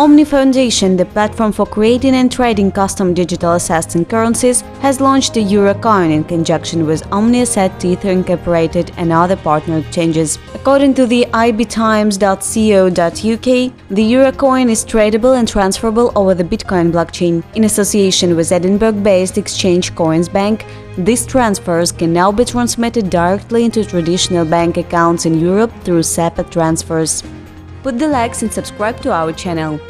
Omni Foundation, the platform for creating and trading custom digital assets and currencies, has launched the Eurocoin in conjunction with Omni Asset Tether Incorporated and other partner exchanges. According to the ibtimes.co.uk, the Eurocoin is tradable and transferable over the Bitcoin blockchain. In association with Edinburgh-based exchange Coinsbank, these transfers can now be transmitted directly into traditional bank accounts in Europe through SEPA transfers. Put the likes and subscribe to our channel.